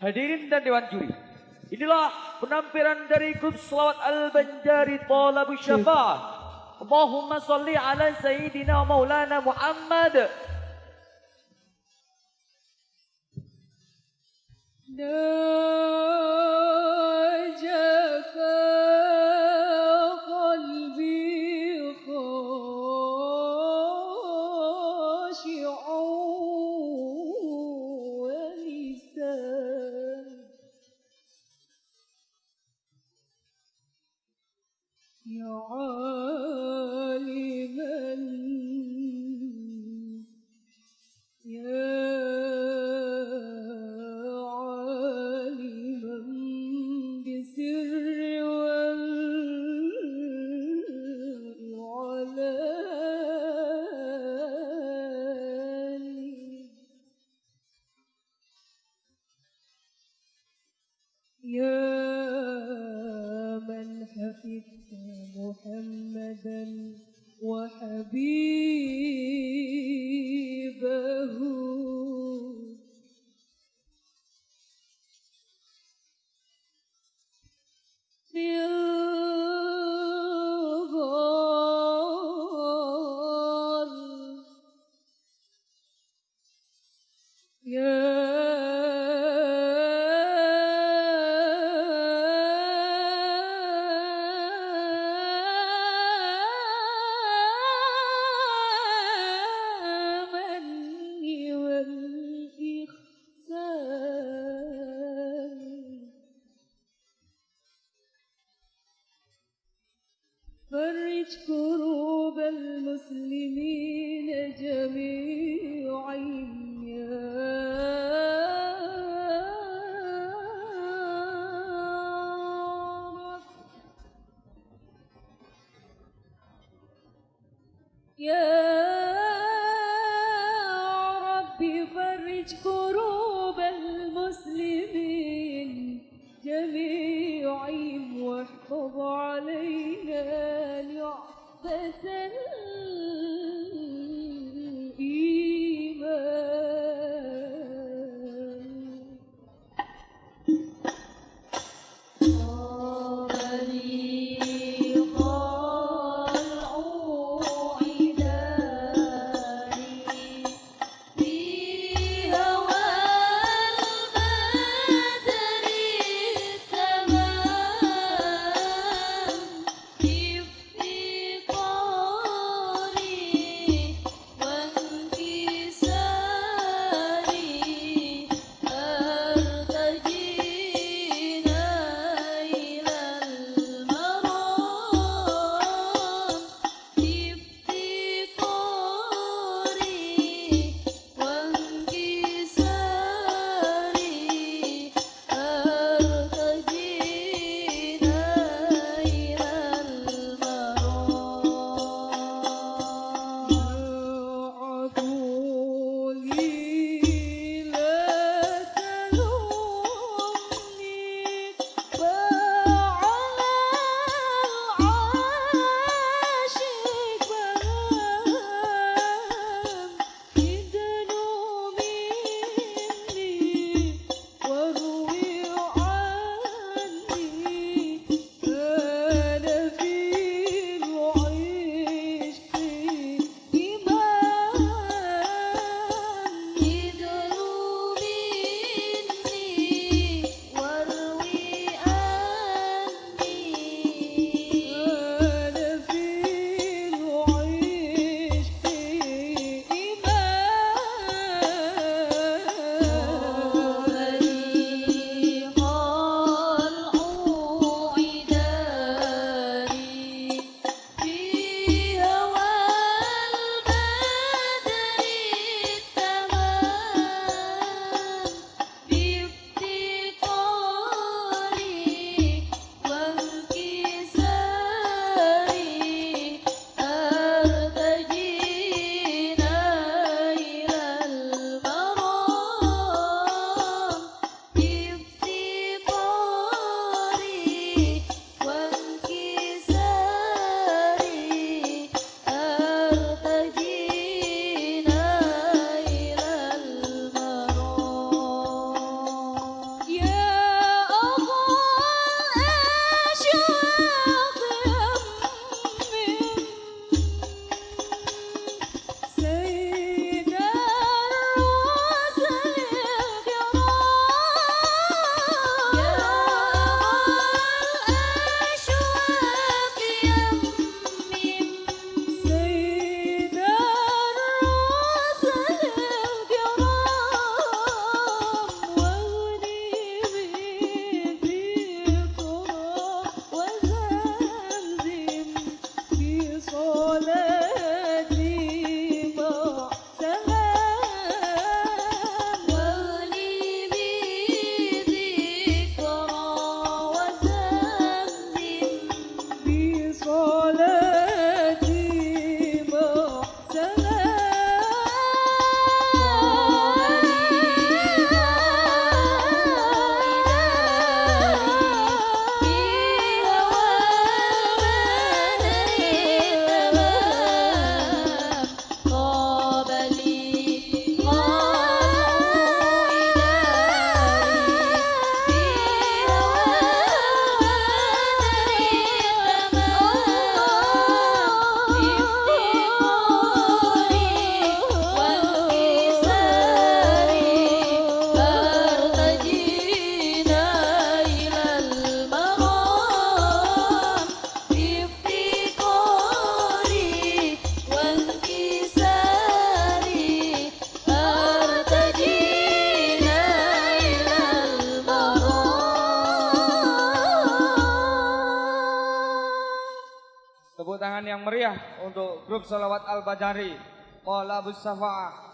Hadirin dan Dewan Juri. Inilah penampilan dari Grup Salawat Al-Banjari Talabu Syafah. Allahumma salli ala Sayyidina Maulana Muhammad. Duh. يا عالما يا عالما بسر والعلاني يا يا جميعهم واحفظ علينا نعمة yang meriah untuk grup Salawat Al-Bajari. Qala Abu Safa'ah.